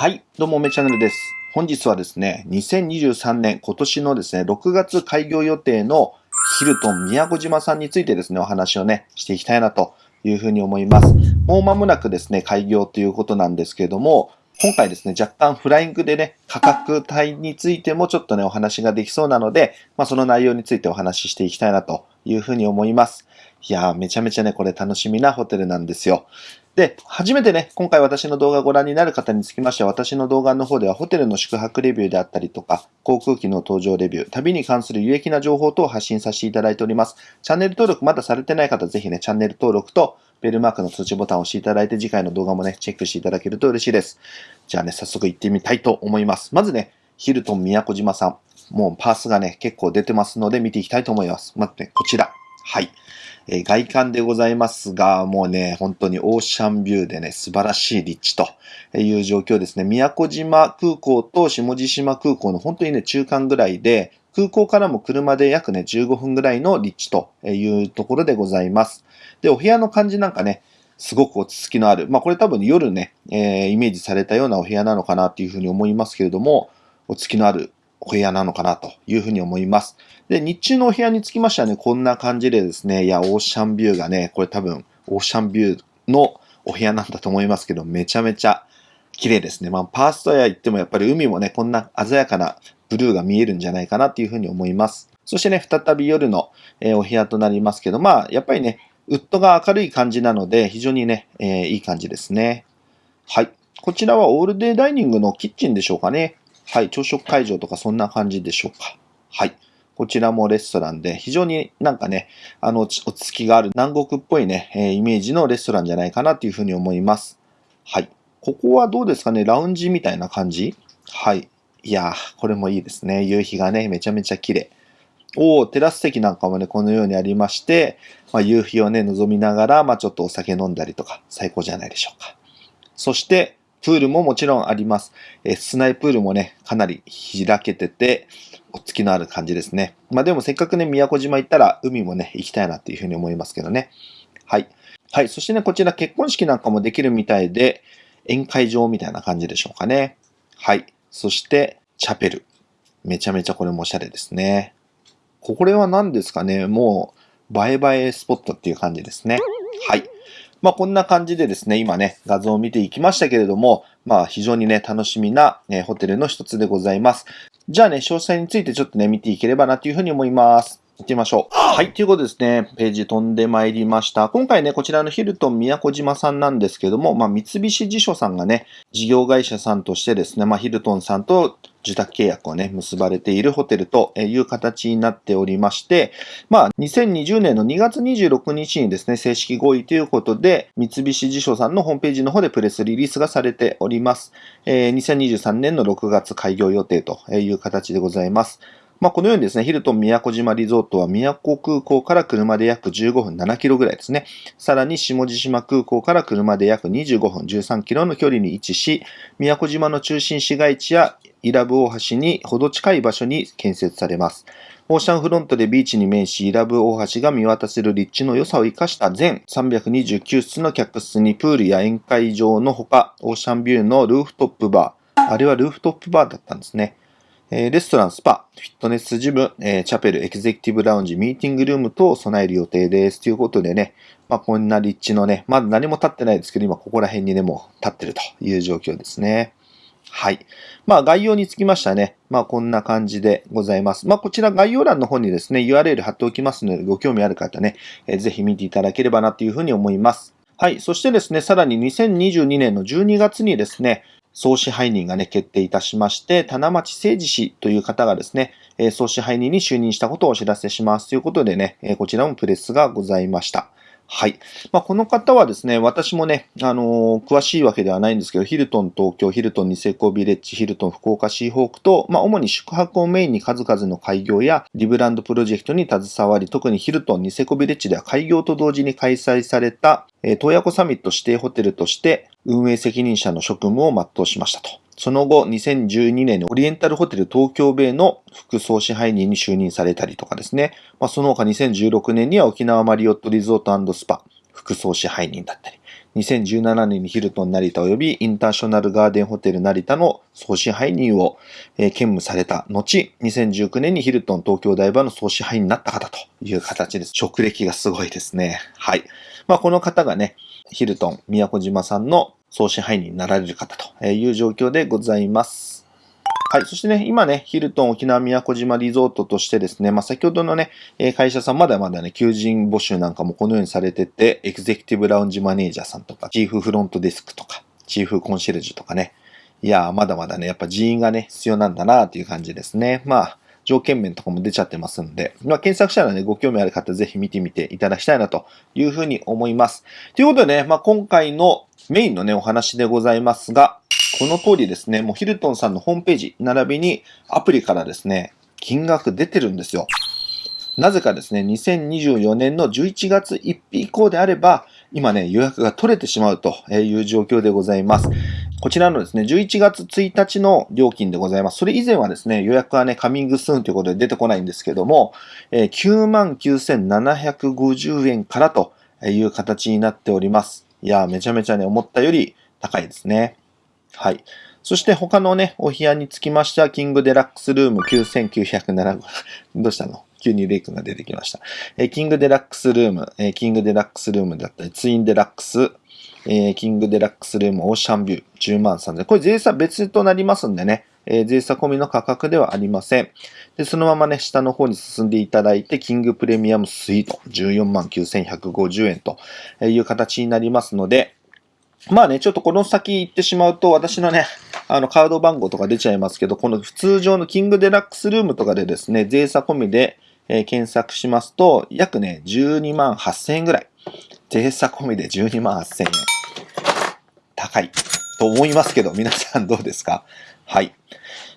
はい、どうも、めチャンネルです。本日はですね、2023年今年のですね、6月開業予定のヒルトン宮古島さんについてですね、お話をね、していきたいなというふうに思います。もう間もなくですね、開業ということなんですけれども、今回ですね、若干フライングでね、価格帯についてもちょっとね、お話ができそうなので、まあその内容についてお話ししていきたいなというふうに思います。いやー、めちゃめちゃね、これ楽しみなホテルなんですよ。で、初めてね、今回私の動画をご覧になる方につきましては、私の動画の方ではホテルの宿泊レビューであったりとか、航空機の搭乗レビュー、旅に関する有益な情報等を発信させていただいております。チャンネル登録まだされてない方、ぜひね、チャンネル登録とベルマークの通知ボタンを押していただいて、次回の動画もね、チェックしていただけると嬉しいです。じゃあね、早速行ってみたいと思います。まずね、ヒルトン宮古島さん。もうパースがね、結構出てますので見ていきたいと思います。まずね、こちら。はい。え外観でございますが、もうね、本当にオーシャンビューでね、素晴らしい立地という状況ですね。宮古島空港と下地島空港の本当にね、中間ぐらいで、空港からも車で約ね、15分ぐらいの立地というところでございます。で、お部屋の感じなんかね、すごく落ち着きのある。まあこれ多分夜ね、えー、イメージされたようなお部屋なのかなっていうふうに思いますけれども、落ち着きのあるお部屋なのかなというふうに思います。で、日中のお部屋につきましてはね、こんな感じでですね、いや、オーシャンビューがね、これ多分、オーシャンビューのお部屋なんだと思いますけど、めちゃめちゃ綺麗ですね。まあ、パーストエア行ってもやっぱり海もね、こんな鮮やかなブルーが見えるんじゃないかなっていうふうに思います。そしてね、再び夜の、え、お部屋となりますけど、まあ、やっぱりね、ウッドが明るい感じなので、非常にね、えー、いい感じですね。はい。こちらはオールデイダイニングのキッチンでしょうかね。はい。朝食会場とかそんな感じでしょうか。はい。こちらもレストランで、非常になんかね、あの、落ち着きがある南国っぽいね、え、イメージのレストランじゃないかなというふうに思います。はい。ここはどうですかねラウンジみたいな感じ？はい。いやー、これもいいですね。夕日がね、めちゃめちゃ綺麗。おー、テラス席なんかもね、このようにありまして、まあ、夕日をね、望みながら、まあ、ちょっとお酒飲んだりとか、最高じゃないでしょうか。そして、プールももちろんあります。えー、室内プールもね、かなり開けてて、お付きのある感じですね。まあでもせっかくね、宮古島行ったら海もね、行きたいなっていうふうに思いますけどね。はい。はい。そしてね、こちら結婚式なんかもできるみたいで、宴会場みたいな感じでしょうかね。はい。そして、チャペル。めちゃめちゃこれもおしゃれですね。これは何ですかね？もう、映え映えスポットっていう感じですね。はい。まあこんな感じでですね、今ね、画像を見ていきましたけれども、まあ非常にね、楽しみな、え、ホテルの一つでございます。じゃあね、詳細についてちょっとね、見ていければなというふうに思います。行ってみましょう。はい。ということですね。ページ飛んでまいりました。今回ね、こちらのヒルトン宮古島さんなんですけども、まあ、三菱地所さんがね、事業会社さんとしてですね、まあ、ヒルトンさんと受託契約をね、結ばれているホテルという形になっておりまして、まあ、2020年の2月26日にですね、正式合意ということで、三菱地所さんのホームページの方でプレスリリースがされております。えー、2023年の6月開業予定という形でございます。まあ、このようにですね、ヒルトン宮古島リゾートは宮古空港から車で約15分7キロぐらいですね。さらに下地島空港から車で約25分13キロの距離に位置し、宮古島の中心市街地や伊良部大橋にほど近い場所に建設されます。オーシャンフロントでビーチに面し、伊良部大橋が見渡せる立地の良さを生かした全329室の客室にプールや宴会場のほか、オーシャンビューのルーフトップバー、あれはルーフトップバーだったんですね。レストラン、スパ、フィットネスジム、チャペル、エグゼクティブラウンジ、ミーティングルーム等を備える予定です。ということでね、まあ、こんな立地のね、まだ何も立ってないですけど、今ここら辺にね、も立ってるという状況ですね。はい。まあ、概要につきましてはね、まあ、こんな感じでございます。まあ、こちら概要欄の方にですね、URL 貼っておきますので、ご興味ある方ね、えー、ぜひ見ていただければなというふうに思います。はい。そしてですね、さらに2022年の12月にですね、総支配人がね、決定いたしまして、棚町誠治氏という方がですね、総支配人に就任したことをお知らせしますということでね、こちらもプレスがございました。はい。まあ、この方はですね、私もね、あのー、詳しいわけではないんですけど、ヒルトン東京、ヒルトンニセコビレッジ、ヒルトン福岡シーホークと、まあ、主に宿泊をメインに数々の開業やリブランドプロジェクトに携わり、特にヒルトンニセコビレッジでは開業と同時に開催された、えー、東ヤコサミット指定ホテルとして運営責任者の職務を全うしましたと。その後、2012年にオリエンタルホテル東京ベイの副総支配人に就任されたりとかですね。まあ、その他2016年には沖縄マリオットリゾートスパ副総支配人だったり。2017年にヒルトン成田及びインターショナルガーデンホテル成田の総支配人を、兼務された後、2019年にヒルトン東京大場の総支配人になった方という形です。職歴がすごいですね。はい。まあ、この方がね、ヒルトン宮古島さんの総支配人になられる方という状況でございます。はい。そしてね、今ね、ヒルトン沖縄宮古島リゾートとしてですね、まあ、先ほどのね、会社さんまだまだね、求人募集なんかもこのようにされてて、エグゼクティブラウンジマネージャーさんとか、チーフフロントデスクとか、チーフコンシェルジュとかね、いやーまだまだね、やっぱ人員がね、必要なんだなーっていう感じですね。まあ、条件面とかも出ちゃってますんで、まあ、検索したらね、ご興味ある方ぜひ見てみていただきたいなというふうに思います。ということでね、まあ、今回のメインのね、お話でございますが、この通りですね、もうヒルトンさんのホームページ、並びにアプリからですね、金額出てるんですよ。なぜかですね、2024年の11月1日以降であれば、今ね、予約が取れてしまうという状況でございます。こちらのですね、11月1日の料金でございます。それ以前はですね、予約はね、カミングスーンということで出てこないんですけども、99,750円からという形になっております。いやめちゃめちゃね、思ったより高いですね。はい。そして他のね、お部屋につきましては、キングデラックスルーム9907、どうしたの？急にレイ君が出てきました。えキングデラックスルーム、えキングデラックスルームだったり、ツインデラックス、えキングデラックスルームオーシャンビュー10万3000。これ税差別となりますんでね、え税差込みの価格ではありません。で、そのままね、下の方に進んでいただいて、キングプレミアムスイート14万9150円という形になりますので、まあね、ちょっとこの先行ってしまうと、私のね、あの、カード番号とか出ちゃいますけど、この普通常のキングデラックスルームとかでですね、税差込みで、えー、検索しますと、約ね、12万8000円ぐらい。税差込みで12万8000円。高いと思いますけど、皆さんどうですか？はい。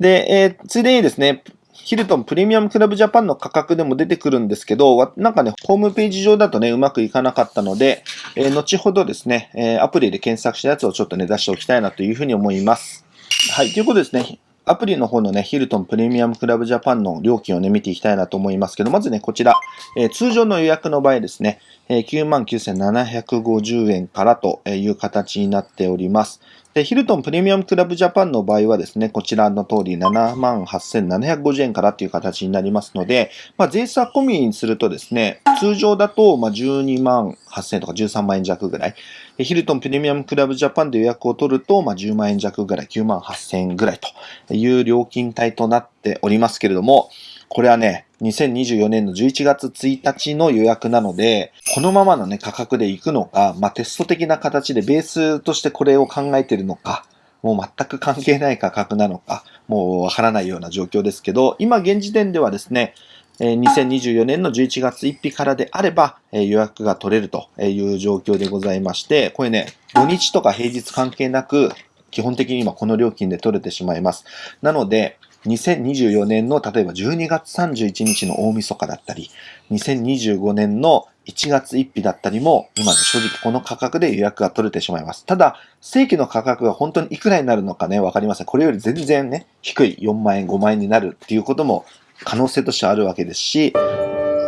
で、えー、ついでにですね、ヒルトンプレミアムクラブジャパンの価格でも出てくるんですけど、なんかね、ホームページ上だとね、うまくいかなかったので、えー、後ほどですね、えー、アプリで検索したやつをちょっとね、出しておきたいなというふうに思います。はい、ということですね。アプリの方のね、ヒルトンプレミアムクラブジャパンの料金をね、見ていきたいなと思いますけど、まずね、こちら、えー、通常の予約の場合ですね、え、99,750円からという形になっております。で、ヒルトンプレミアムクラブジャパンの場合はですね、こちらの通り78,750円からという形になりますので、まあ、税差込みにするとですね、通常だとま12万8000円とか13万円弱ぐらい。ヒルトンプレミアムクラブジャパンで予約を取ると、ま、10万円弱ぐらい、9万8000円ぐらいという料金帯となっておりますけれども、これはね、2024年の11月1日の予約なので、このままのね、価格で行くのか、まあ、テスト的な形でベースとしてこれを考えてるのか、もう全く関係ない価格なのか、もうわからないような状況ですけど、今現時点ではですね、2024年の11月1日からであれば、予約が取れるという状況でございまして、これね、土日とか平日関係なく、基本的に今この料金で取れてしまいます。なので、2024年の例えば12月31日の大晦日だったり、2025年の1月1日だったりも、今ね、正直この価格で予約が取れてしまいます。ただ、正規の価格が本当にいくらになるのかね、わかりません。これより全然ね、低い4万円、5万円になるっていうことも可能性としてあるわけですし、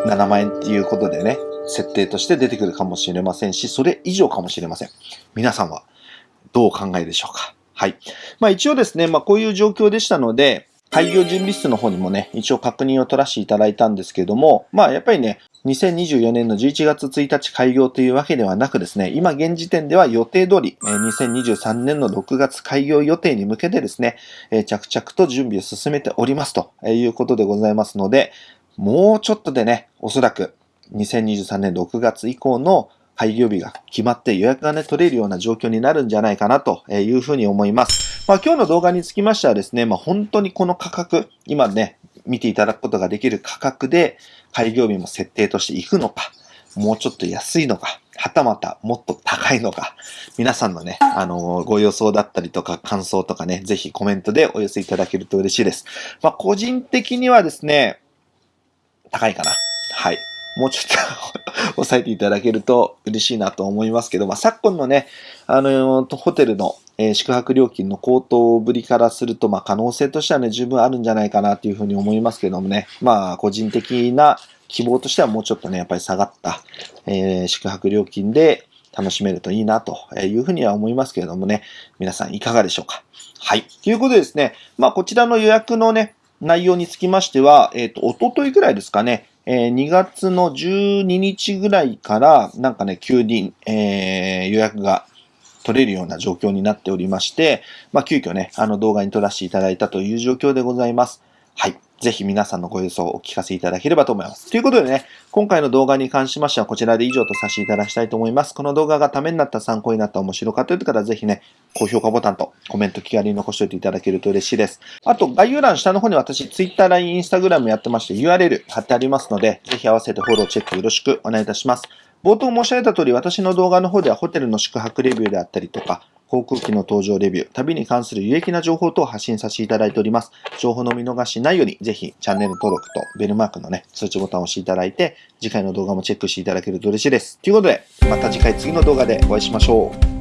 7万円っていうことでね、設定として出てくるかもしれませんし、それ以上かもしれません。皆さんはどうお考えでしょうかはい。まあ一応ですね、まあこういう状況でしたので、開業準備室の方にもね、一応確認を取らせていただいたんですけども、まあやっぱりね、2024年の11月1日開業というわけではなくですね、今現時点では予定通り、2023年の6月開業予定に向けてですね、着々と準備を進めておりますということでございますので、もうちょっとでね、おそらく2023年6月以降の開業日が決まって予約がね、取れるような状況になるんじゃないかなというふうに思います。まあ今日の動画につきましてはですね、まあ本当にこの価格、今ね、見ていただくことができる価格で開業日も設定としていくのか、もうちょっと安いのか、はたまたもっと高いのか、皆さんのね、あのー、ご予想だったりとか感想とかね、ぜひコメントでお寄せいただけると嬉しいです。まあ個人的にはですね、高いかな。はい。もうちょっと抑えていただけると嬉しいなと思いますけど、まあ、昨今のね、あの、ホテルの、えー、宿泊料金の高騰ぶりからすると、まあ、可能性としてはね、十分あるんじゃないかなというふうに思いますけどもね、まあ、個人的な希望としてはもうちょっとね、やっぱり下がった、えー、宿泊料金で、楽しめるといいなというふうには思いますけれどもね、皆さんいかがでしょうか？はい。ということでですね、まあこちらの予約のね、内容につきましては、えっ、ー、と、おとといぐらいですかね、えー、2月の12日ぐらいから、なんかね、急に、えー、予約が取れるような状況になっておりまして、まあ、急遽ね、あの動画に撮らせていただいたという状況でございます。はい。ぜひ皆さんのご予想をお聞かせいただければと思います。ということでね、今回の動画に関しましてはこちらで以上とさせていただきたいと思います。この動画がためになった参考になった面白かったという方はぜひね、高評価ボタンとコメント気軽に残しておいていただけると嬉しいです。あと概要欄下の方に私 Twitter、LINE、Instagram やってまして URL 貼ってありますので、ぜひ合わせてフォローチェックよろしくお願いいたします。冒頭申し上げた通り、私の動画の方ではホテルの宿泊レビューであったりとか、航空機の搭乗レビュー、旅に関する有益な情報等を発信させていただいております。情報の見逃しないように、ぜひチャンネル登録とベルマークのね、通知ボタンを押していただいて、次回の動画もチェックしていただけると嬉しいです。ということで、また次回次の動画でお会いしましょう。